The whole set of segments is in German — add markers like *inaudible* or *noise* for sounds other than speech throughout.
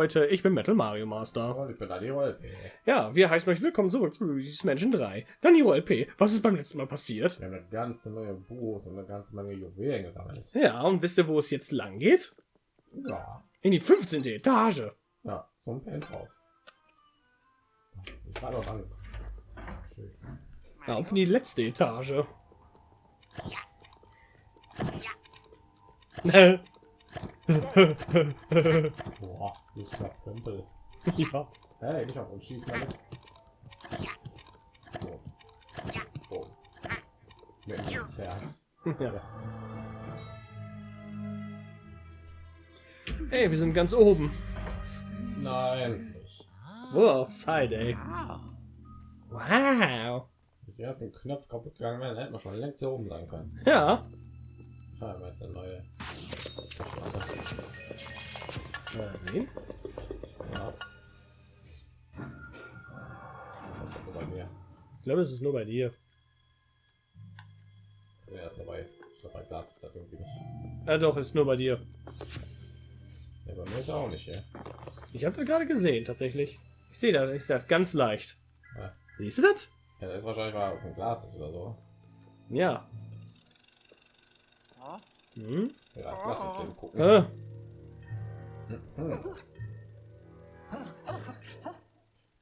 Leute, ich bin Metal Mario Master. Und ich bin Daniel LP. Ja, wir heißen euch willkommen zurück zu Luigi's Mansion 3. Daniel LP, was ist beim letzten Mal passiert? Wir haben eine ganze Menge Buch und eine ganze Menge Juwelen gesammelt. Ja, und wisst ihr, wo es jetzt lang geht? Ja, In die 15. Etage. ja, so ein Penthouse. Ich war noch angekommen. Schön. Ja, und in die letzte Etage. ja. *laughs* Boah, das ist ja Pömpel. ja. Hey, nicht auf uns schießen damit. Oh. Mit ins Herz. ja. Ey, wir sind ganz oben. Nein. Wow, Side, ey. Wow. Bis die ganzen Knöpfe kaputt gegangen wären, hätten wir schon längst hier oben sein können. Ja. Ja, aber jetzt eine neue. Mal sehen. Ja. Ich glaube, es ist nur bei dir. Ja, ist dabei. Ich glaube, bei Glas ist das irgendwie nicht. Ja, doch, ist nur bei dir. Ja, bei mir ist auch nicht, ja. Ich habe das gerade gesehen, tatsächlich. Ich sehe das, ist das ganz leicht. Ja, Siehst du das? ja das ist wahrscheinlich mal auf dem Glas ist oder so. Ja. Hm? Ja, lass uns den gucken. Äh, Hm.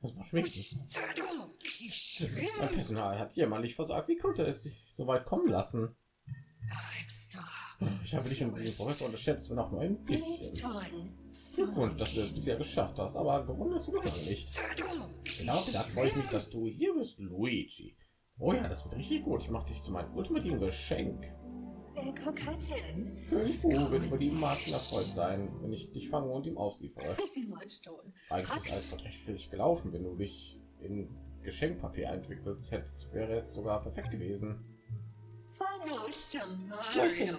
Das macht mich. Mein Personal hat jemand versagt. Wie konnte es sich so weit kommen lassen? Ich habe dich den Professor unterschätzt und auch nur ein bisschen. Glückwunsch, dass du es bisher geschafft hast, aber gewundert hast du mich nicht. Genau gedacht freue ich mich, dass du hier bist, Luigi. Oh ja, das wird richtig gut. Ich mache dich zu meinem ultimativen Geschenk. König Boo wird über die Maßen erfreut sein, wenn ich dich fange und ihm ausliefere. *laughs* Eigentlich ist alles recht fähig gelaufen, wenn du dich in Geschenkpapier entwickelt hättest, wäre es sogar perfekt gewesen.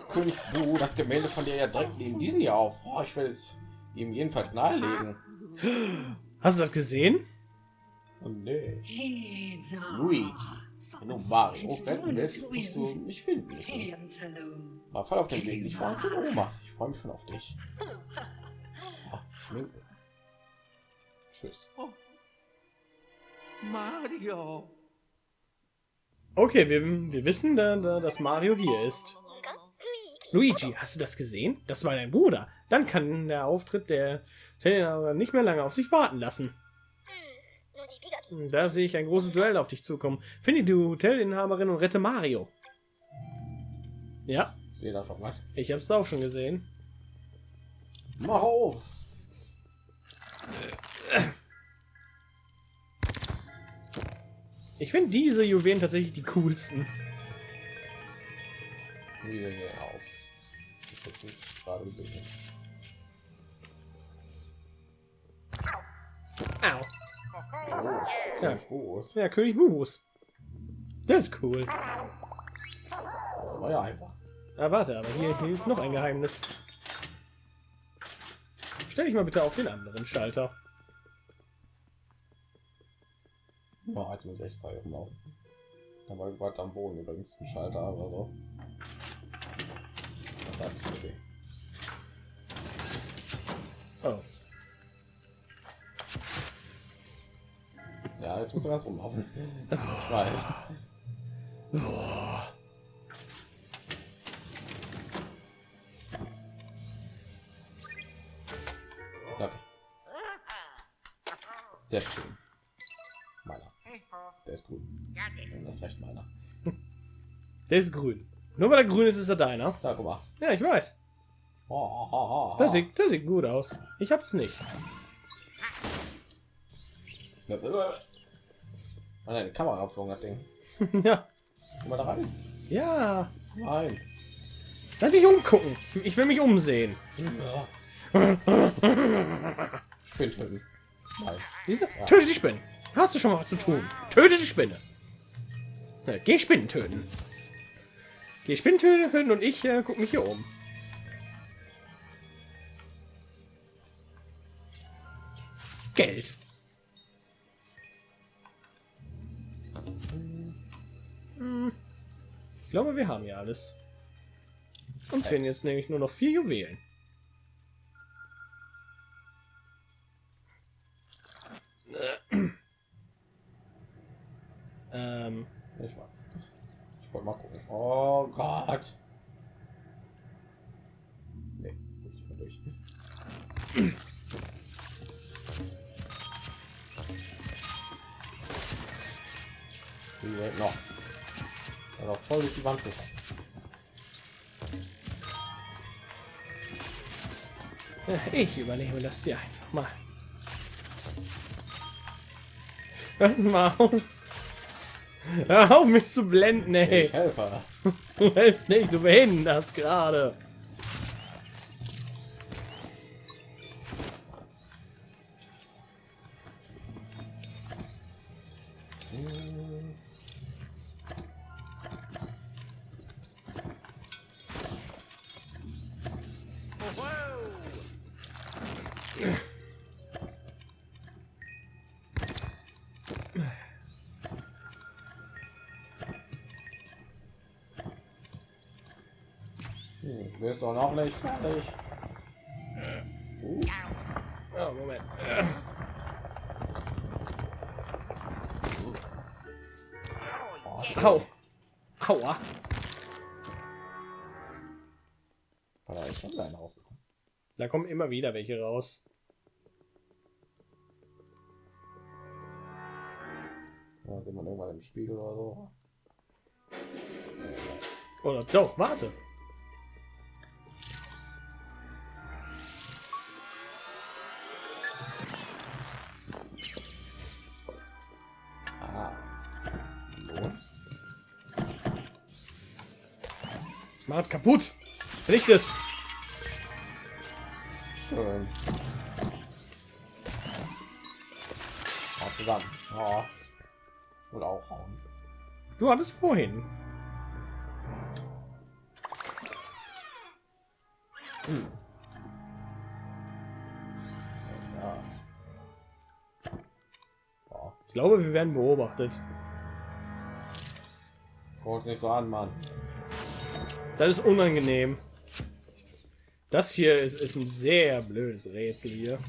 König Bu das Gemälde von dir ja direkt neben diesen hier auf. Oh, ich will es ihm jedenfalls nahelegen. hast du das gesehen? Und nee, Luigi, wenn du Mario retten willst, musst du mich finden müssen. Mal voll auf den Weg, nicht vor Angst in Ohnmacht. Ich freue mich schon auf dich. *laughs* Ah, Schminke. Tschüss. Mario. Okay, wir, wir wissen, da, da, dass Mario hier ist. Luigi, hast du das gesehen? Das war dein Bruder. Dann kann der Auftritt der Teilnehmer nicht mehr lange auf sich warten lassen. Da sehe ich ein großes Duell auf dich zukommen. Finde die Hotelinhaberin und rette Mario. Ja, Ich sehe da schon was. ich habe es auch schon gesehen. Mach auf! Ich finde diese Juwelen tatsächlich die coolsten. Wie sehen die aus? Ich hab's nicht gerade gesehen. Au. Oh, Ja. ja. groß. Ja, König Bubus. Das ist cool. War ja einfach. Ah, warte, aber hier, hier ist noch ein Geheimnis. Stell dich mal bitte auf den anderen Schalter. Ja, ich echt zeigen auf. Da war gerade am Boden übrigens ein Schalter oder so. Das hat. Oh. Ja, jetzt muss er ganz rumlaufen. Ich weiß. Okay. Sehr schön. Meiner. Der ist gut. Und das recht meiner. Der ist grün. Nur weil er grün ist, ist er deiner. Da, guck mal. Ja, ich weiß. Oh, oh, oh. Das sieht, das sieht gut aus. Ich hab's nicht. Nein, die Kamera aufgegangen, das Ding. *laughs* ja. Mal da rein. Ja. Nein. Lass mich umgucken. Ich, will mich umsehen. Ja. Spinn töten. Nein. Siehst du? Töte die Spinne. Hast du schon mal was zu tun? Töte die Spinne. Ja, geh Spinnen töten. Geh Spinnen töten und ich äh, guck mich hier um. Geld. Ich glaube, wir haben ja alles. Uns fehlen jetzt nämlich nur noch vier Juwelen. *clears throat* ähm, ich, ich wollte mal gucken. Oh Gott. Nee, nicht mehr durch. noch. Also voll durch die Wand gefahren. Ich übernehme das hier einfach mal. Hör mal auf. Hör auf mich zu blenden, ey. Ich helfe. Du hilfst nicht, du behinderst gerade. Du noch nicht fertig. Uh. Oh, Moment. Oh. Au. Aua. Da ist schon klein rausgekommen. Da kommen immer wieder welche raus. Ja, sieht man irgendwann im Spiegel oder so. Oder doch, warte. Macht kaputt. Richt es. Schön. Mal zusammen. Ja. Und auch hauen. Du hattest vorhin. Ja. Ja. Ich glaube, wir werden beobachtet. Guckt nicht so an, Mann. Das ist unangenehm. Das hier ist, ist ein sehr blödes Rätsel hier.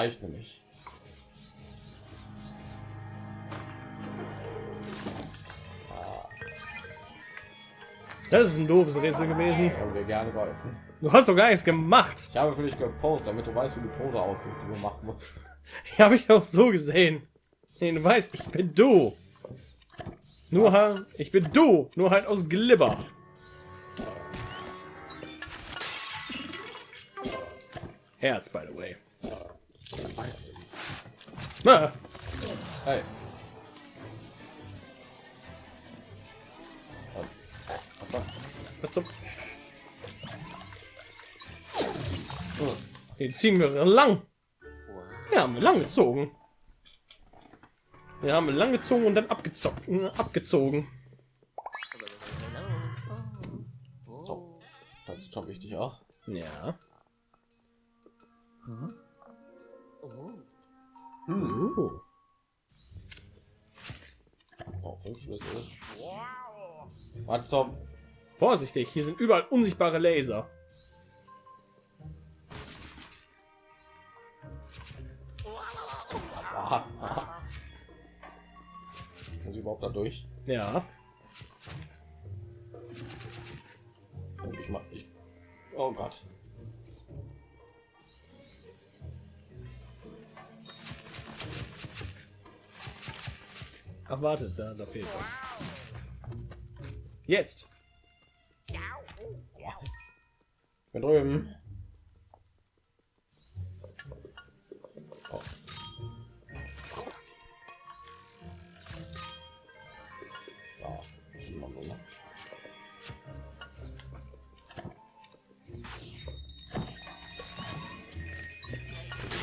Zeichne mich. Das ist ein doofes Rätsel gewesen. Haben wir gerne geholfen. Du hast doch gar nichts gemacht. Ich habe für dich gepostet, damit du weißt, wie die Pose aussieht, die du machen musst. *laughs* Die habe ich auch so gesehen. Nee, du weißt, ich bin du. Nur halt, ich bin du, nur halt aus Glibber. Herz, by the way. Ah, Hey. Was zum... Oh. Den ziehen wir lang. Ja, haben wir lang gezogen. Wir haben lang gezogen und dann abgezockt, äh, abgezogen. So. Das sieht schon wichtig aus. Ja. Hm. Oh, fünf Schlüssel. Was zum? Vorsichtig, hier sind überall unsichtbare Laser. *laughs* Muss ich überhaupt da durch? Ja. Ach, wartet, da, da fehlt was. Jetzt! Da drüben.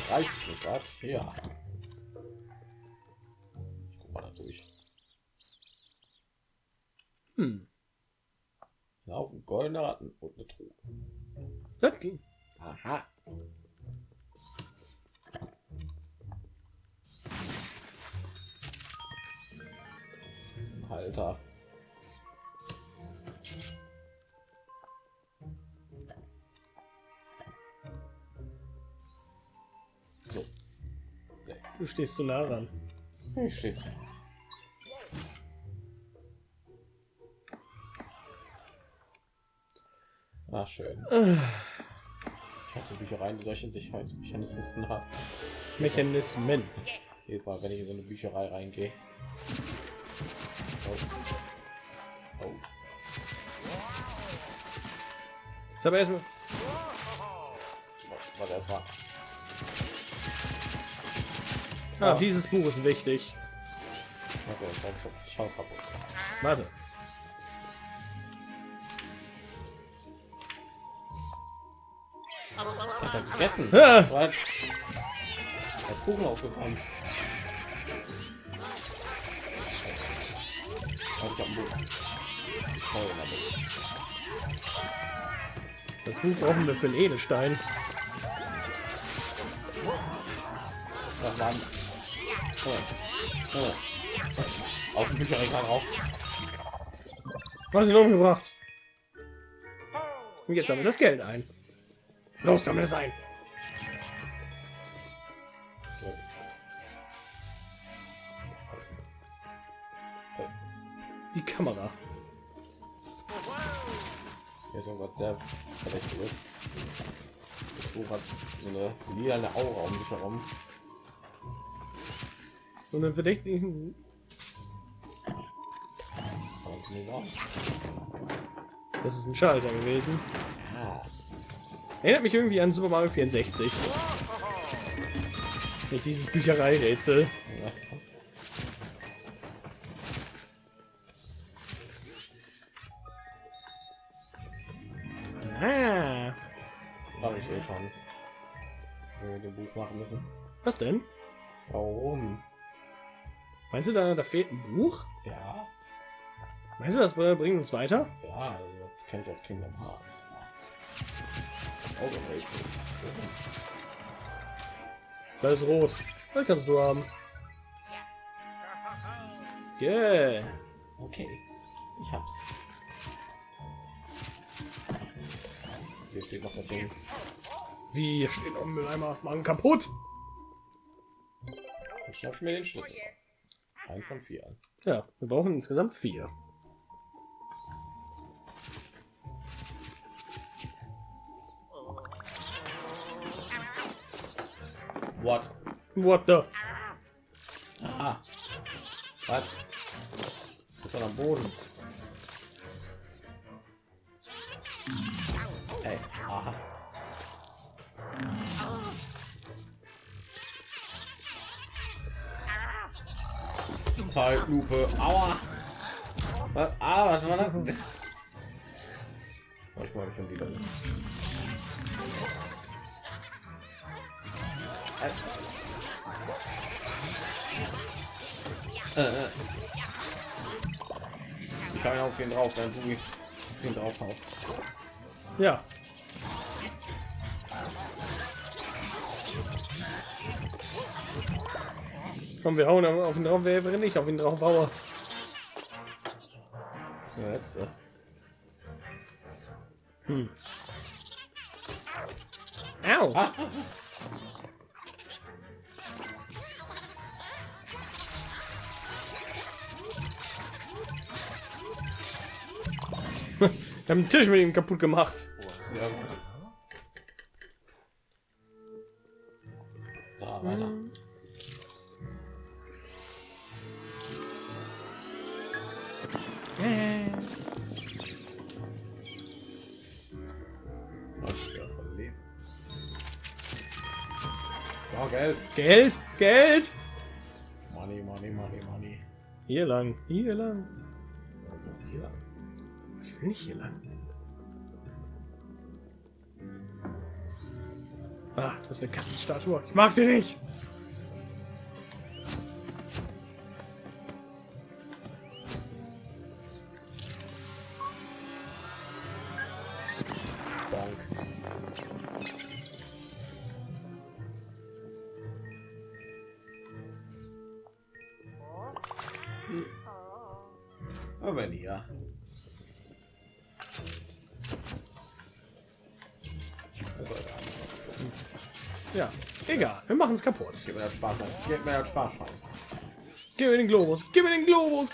Reicht, ja. Ratten und eine Truhe. Das, Aha. Alter. So. du stehst zu nah ran. Ich stehe. Hasse Büchereien, die solche Sicherheitsmechanismen haben. Mechanismen. Jedes Mal, wenn ich in so eine Bücherei reingehe. Oh. Oh. Jetzt aber erstmal. Warte, erstmal. Ah, dieses Buch ist wichtig. Ich schau- schau kaputt. Warte. Buch. Ich schau mal mit. Das Buch brauchen wir für den Edelstein. Das waren. Oh. Oh. Auf dem Bücherregal drauf. Was ihn umgebracht? Und jetzt sammeln wir das Geld ein. Los, sammle es ein. Die Kamera. Hier ist irgendwas sehr verdächtiges. Das Buch hat so eine lila Aura um sich herum. Und einen verdächtigen. Das ist ein Schalter gewesen. Erinnert mich irgendwie an Super Mario 64. Mit dieses Bücherei-Rätsel. Ja. Ah. Habe ich eh schon. Wenn wir den Buch machen müssen. Was denn? Warum? Meinst du, da, da fehlt ein Buch? Ja. Meinst du, das bringt uns weiter? Ja, also das kennt aus Kingdom Hearts. Auch. Da ist rot. Das kannst du haben. Yeah. Okay. Ich hab's. Hier steht noch das Ding. Wie hier steht noch ein Mülleimer. Machen kaputt. Ich schnapp mir den Schlüssel. Ein von vier. Ja, wir brauchen insgesamt vier. What? What the? Aha. Was? Ist er am Boden? Ey, aha. Zeitlupe. Aua. Was? Ah, was war das? Oh, ich schon wieder. Äh, äh. Ich hau ihn auf den drauf, dann du auf den drauf haust. Ja. Komm, wir hauen auf ihn drauf, wer wenn ich auf ihn drauf haue. Ja, jetzt, äh. Hm. Au! Ah, Wir haben den Tisch mit ihm kaputt gemacht. ja. Da, weiter. So, Geld. Geld, Geld. Money, money, money, money. Hier lang, hier lang. Hier. Ich will nicht hier lang. Ah, das ist eine Katzenstatue. Ich mag sie nicht. Es kaputt. Gib mir das Spaß. Gib mir das Spaß. Gib mir den Globus. Gib mir den Globus.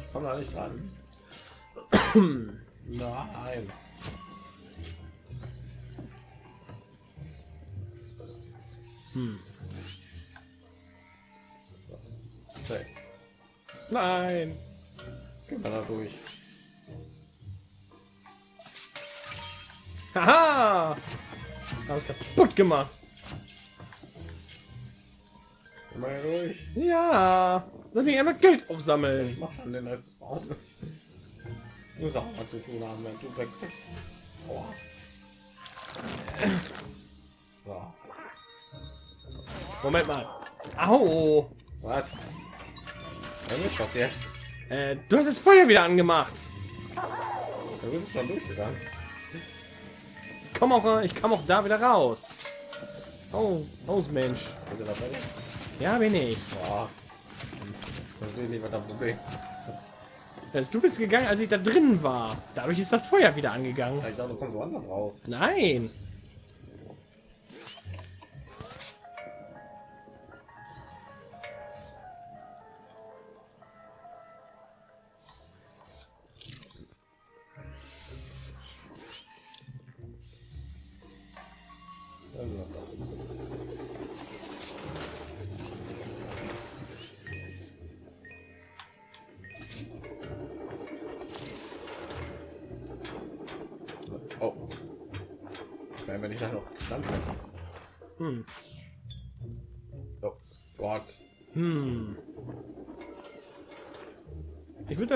Ich komme da nicht ran. *clears throat* Nein. Hm. Okay. Nein. Gehen wir da durch. Haha! Alles kaputt gemacht. Da durch. Ja. Lass mich einmal Geld aufsammeln. Ich mach schon den Rest des Raumes. Muss auch mal zu tun haben, wenn du weg bist. Aua. So. Moment mal. Au. Was? Was ist passiert? Äh, du hast das Feuer wieder angemacht. Du bist schon durchgegangen. Komm auch, ich kam auch da wieder raus. Oh, aus Mensch. Bist du da fertig? Ja, bin ich. Boah. Das ist nicht, was das Problem Also, du bist gegangen, als ich da drin war. Dadurch ist das Feuer wieder angegangen. Ich dachte, du kommst woanders raus. Nein.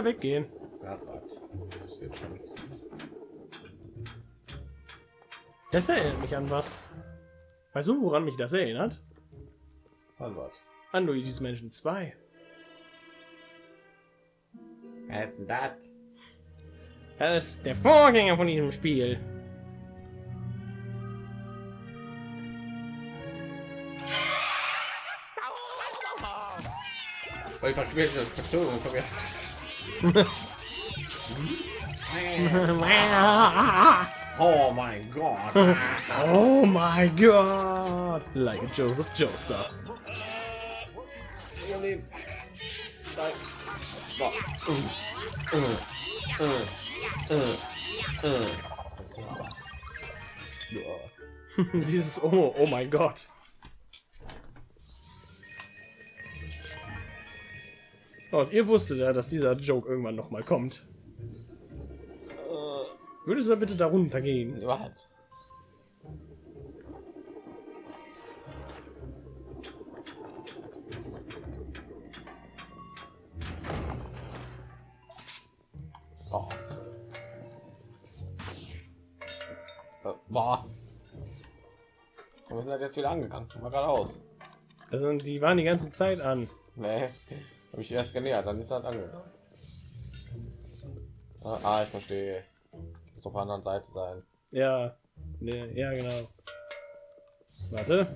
Weggehen. Das erinnert mich an was. Weißt du, woran mich das erinnert? Wann wart? An Luigi's Mansion 2. Wer ist denn das? Das ist der Vorgänger von diesem Spiel. Weil ich verspätet Verzögerung von mir. *laughs* Oh mein Gott. oh my god! Like a Joseph Joestar. Ihr Leben. Nein. So. Äh, äh, äh, äh. Ja. Dieses Oh, oh mein Gott. Und ihr wusstet ja, dass dieser Joke irgendwann noch mal kommt. Würdest du da bitte darunter gehen? Was? Oh. Äh, Boah. Wir sind halt jetzt wieder angegangen. Mal geradeaus. Also die waren die ganze Zeit an. Nee, habe ich erst genähert, dann ist das angegangen. Ah, ah, ich verstehe. Ich muss auf der anderen Seite sein. Ja, ne, ja genau. Warte.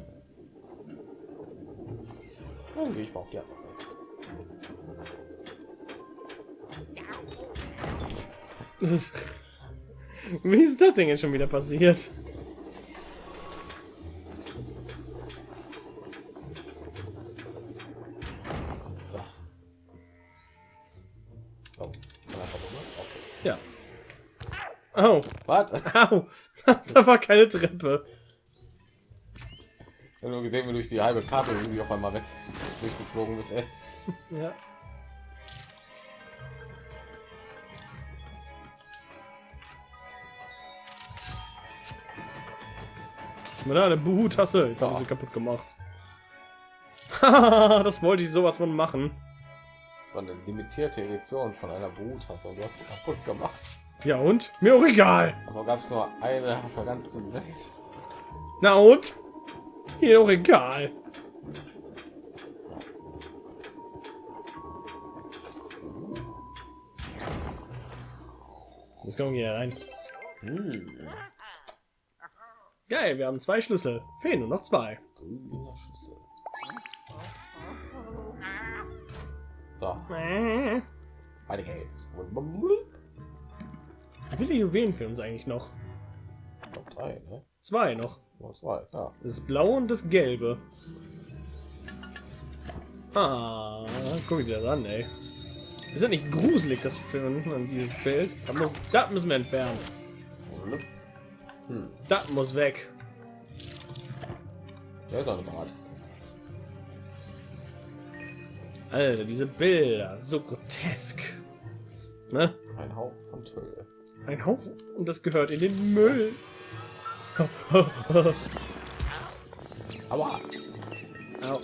Dann gehe ich mal auf die andere Seite. *laughs* Wie ist das Ding jetzt schon wieder passiert? Oh, Was? au. *laughs* da war keine Treppe. Ich habe nur gesehen, wie durch die halbe Karte irgendwie auf einmal weg durchgeflogen bist. Ey. Ja. Na, eine Buhu-Tasse. Jetzt habe ich sie kaputt gemacht. *laughs* das wollte ich sowas von machen. Das war eine limitierte Edition von einer Bruttasse und du hast sie kaputt gemacht. Ja und? Mir auch egal. Aber gab es nur eine auf der ganzen Welt. Na und? Mir auch egal. Jetzt kommen wir hier rein. Hm. Geil, wir haben zwei Schlüssel. Fehlen nur noch zwei. So, Wie weiter geht's. Viele Juwelen für uns eigentlich noch? Noch drei, ne? Zwei noch. Noch zwei, ja. Das blaue und das gelbe. Ah, guck dir das an, ey. Ist ja nicht gruselig, das Finden an dieses Bild. Das, muss, das müssen wir entfernen. Hm. Das muss weg. Ja, ist. Alter, diese Bilder, so grotesk. Ne? Ein Hauch von Tüll. Ein Haufen und das gehört in den Müll. *laughs* Aua! Au.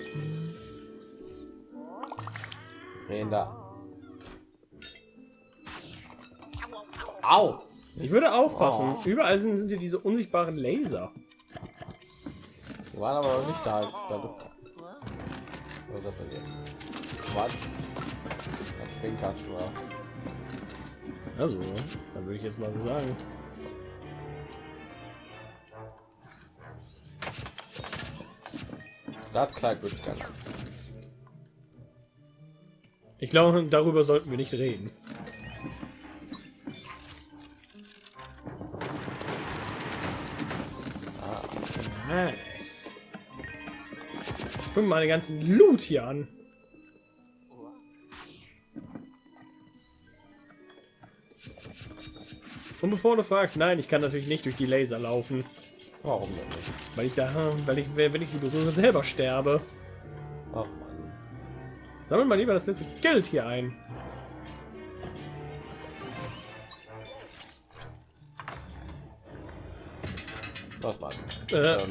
Drehen da. Au! Ich würde aufpassen. Oh. Überall sind, sind hier diese unsichtbaren Laser. Die waren aber noch nicht da, als ich da durch. Was ist das denn jetzt? Was? Das Schwingkast war. Also, dann würde ich jetzt mal so sagen. Das Kleid würde ich gerne. Ich glaube, darüber sollten wir nicht reden. Nice. Guck mal den ganzen Loot hier an. Bevor du fragst, nein, ich kann natürlich nicht durch die Laser laufen, Warum denn nicht? weil ich da, weil ich, wenn ich sie berühre, selber sterbe. Ach Mann. Sammel mal lieber das letzte Geld hier ein. Was Mann? Äh, Ähm,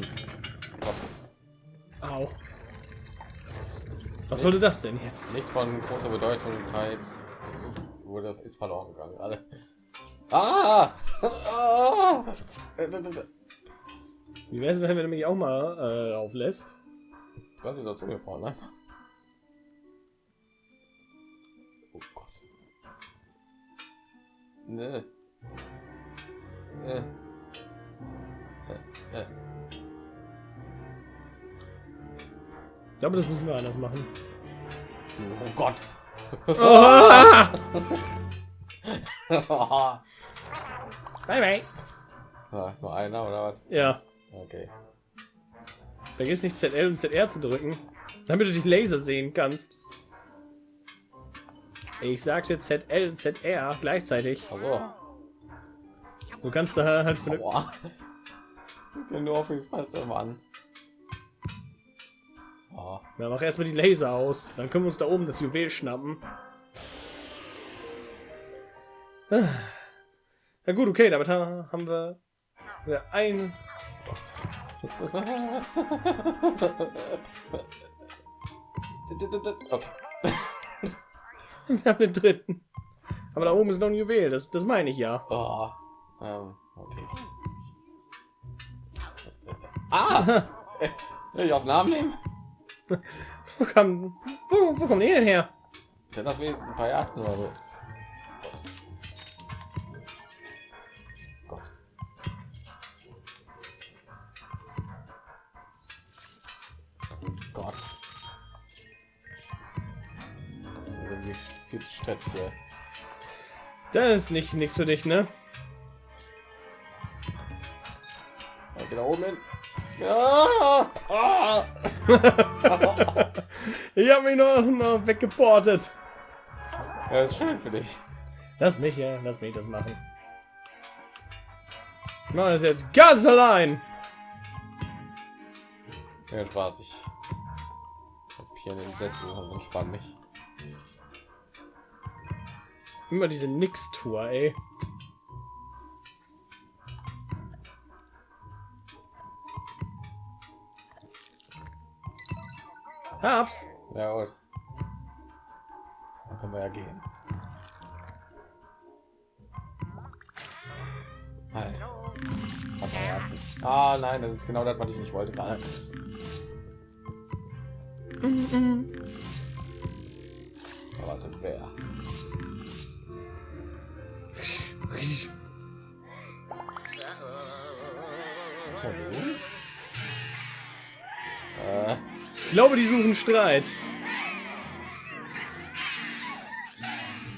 was? au. Was sollte das denn jetzt? nicht von großer Bedeutungkeit wurde ist verloren gegangen. Alle. Ah! ah! *laughs* Wie wäre es, wenn wir nämlich auch mal äh, auflässt? Was ist dazu gebraucht, ne? Oh Gott. Ne. Ne. Äh, äh. Ich glaube, das müssen wir anders machen. Oh Gott. *laughs* bye bye. ja, nur einer oder was? Ja, Okay. vergiss nicht ZL und ZR zu drücken, damit du die Laser sehen kannst. Ich jetzt ZL und ZR gleichzeitig. Also. Du kannst da halt für Aua. Nur auf die Fresse, Mann. Oh. ja, mach erstmal die Laser aus, dann können wir uns da oben das Juwel schnappen. Ah. Ja gut, okay, damit ha- haben wir, wir ein Okay. *laughs* Wir haben den dritten. Aber da oben ist noch ein Juwel, das, das meine ich ja. Oh. Ähm, okay. Ah! *laughs* Will ich auf Namen nehmen? Wo, kam, wo, wo kommt ihr denn her? Denn das wenigstens ein paar Jahre oder so. Zu stressig hier. Das ist nicht nichts für dich, ne? Ja, da oben hin. Ja! Ah! *laughs* Ich habe mich noch, noch weggeportet. ja, ist schön für dich. Lass mich, ja, lass mich das machen. Ich mache das jetzt ganz allein. Ja, Spaß. Ich hab hier in den Sessel und entspann mich. Immer diese Nix-Tour, ey. Hab's. Ja, gut. Dann können wir ja gehen. Halt. Ah nein, das ist genau das, was ich nicht wollte gerade. Warte, wer? Ich glaube, die suchen Streit.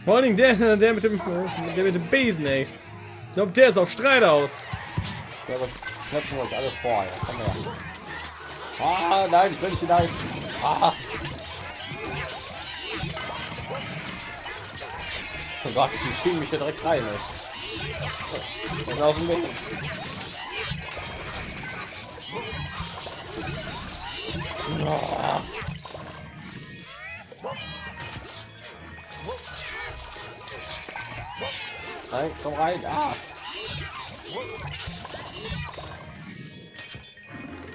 Vor allen Dingen der, der mit dem, der mit dem Besen, ey. Ich glaube, der ist auf Streit aus. Ja, aber setzen wir uns alle vor. Ja. Ah, nein, nicht hinein. Ah. Gott, die schieben mich ja direkt rein. Ey. Aus dem Weg. Nein, komm rein. Ah.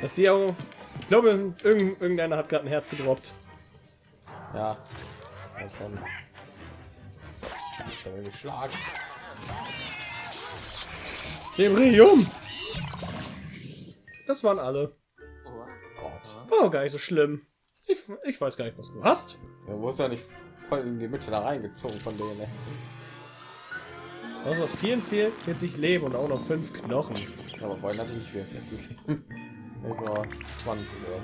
Das sie auch. Ich glaube, irgend, irgendeiner hat gerade ein Herz gedroppt. Ja. Schon. Ich kann schlagen. Debrium. Das waren alle. Oh oh, gar nicht so schlimm. Ich, ich weiß gar nicht, was du hast. Er wurde ja nicht voll in die Mitte da reingezogen von denen. Ne? Also 44 Leben und auch noch fünf Knochen. Aber vorhin hatte ich 44. Über 20 oder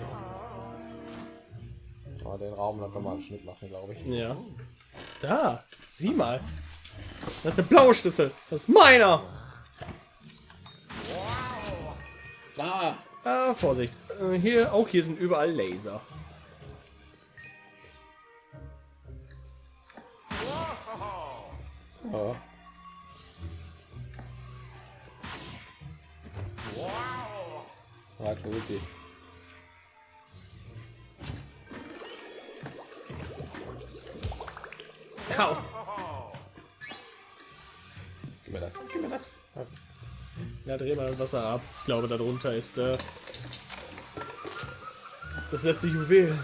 so. Aber den Raum, da kann man einen Schnitt machen, glaube ich. Ja. Da, sieh mal. Das ist der blaue Schlüssel. Das ist meiner. Ah, ah Vorsicht. Äh, hier, auch hier sind überall Laser. Ja. Warte, wirklich. Kau. Gib mir das. Ja, dreh mal das Wasser ab. Ich glaube, darunter ist äh, das letzte Juwel.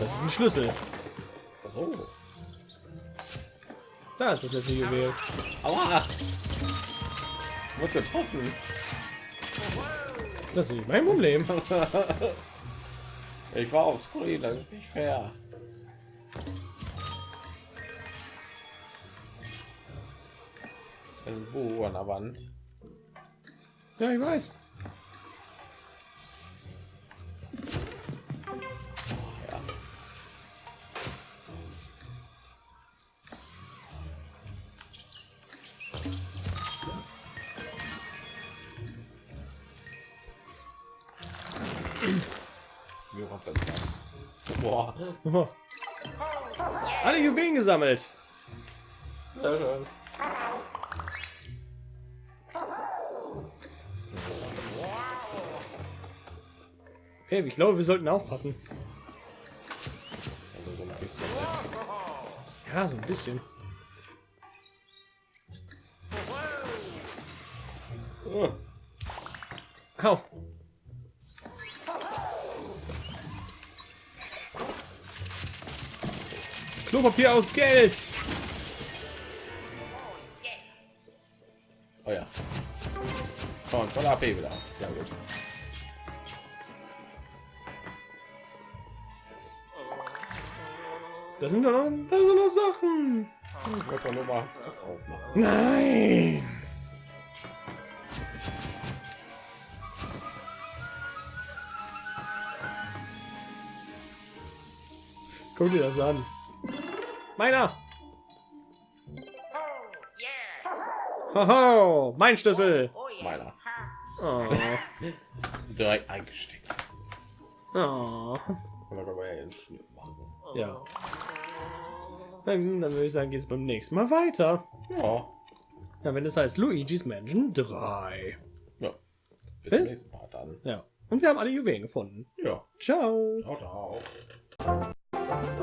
Das ist ein Schlüssel. So. Da ist das letzte Juwel. Aua! Wird getroffen. Das ist nicht mein Problem. *laughs* ich war auf Screen, das ist nicht fair. Buch an der Wand. Ja, ich weiß. Boah. Alle Juwelen gesammelt. Sehr schön. Hey, ich glaube, wir sollten aufpassen. Ja, so ein bisschen. Oh. Au. Klopapier aus Geld. Oh ja. Oh, voll AP wieder. Sehr gut. Das sind doch noch, das sind noch Sachen. Ich wollte nur mal kurz aufmachen. Nein. Guck dir das an. Meiner. Hoho, mein Schlüssel. Meiner. Oh. Direkt eingesteckt. Oh. Ja Ja. Dann, würde ich sagen, geht es beim nächsten Mal weiter. Ja. Ja, wenn es heißt Luigi's Mansion 3. Ja. Bis Bis? zum nächsten Mal dann. Ja. Und wir haben alle Juwelen gefunden. Ja. Ciao. Ciao, ciao.